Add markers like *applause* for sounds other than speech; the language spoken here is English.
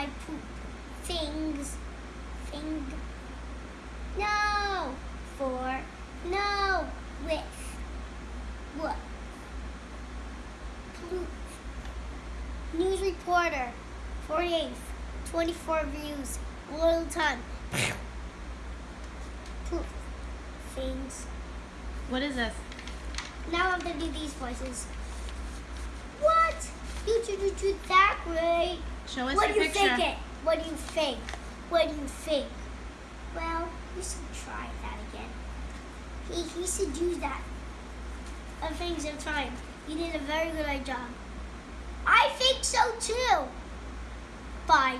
my poop. Things. Thing. No. For. No. With. What? Poop. News reporter. 48th. 24 views. Little time. *coughs* Poop. Things. What is this? Now I'm gonna do these voices. What? You do do do that way. Show us What your do you think it? What do you think? What do you think? Well, you should try that again. He he should use that. A things of time. You did a very good job. I think so too. Bye.